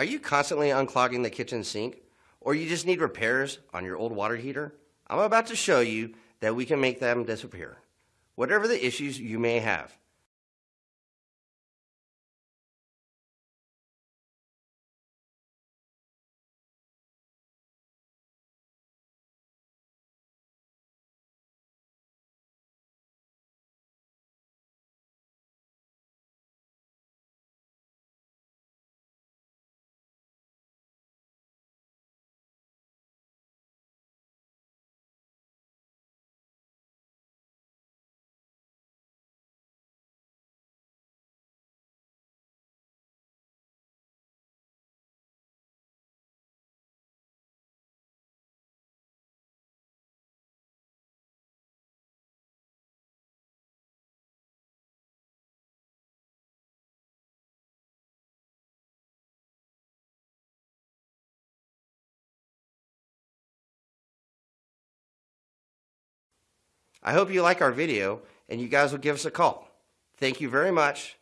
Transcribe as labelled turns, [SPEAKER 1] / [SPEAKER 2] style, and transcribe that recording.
[SPEAKER 1] Are you constantly unclogging the kitchen sink? Or you just need repairs on your old water heater? I'm about to show you that we can make them disappear. Whatever the issues you may have. I hope you like our video and you guys will give us a call. Thank you very much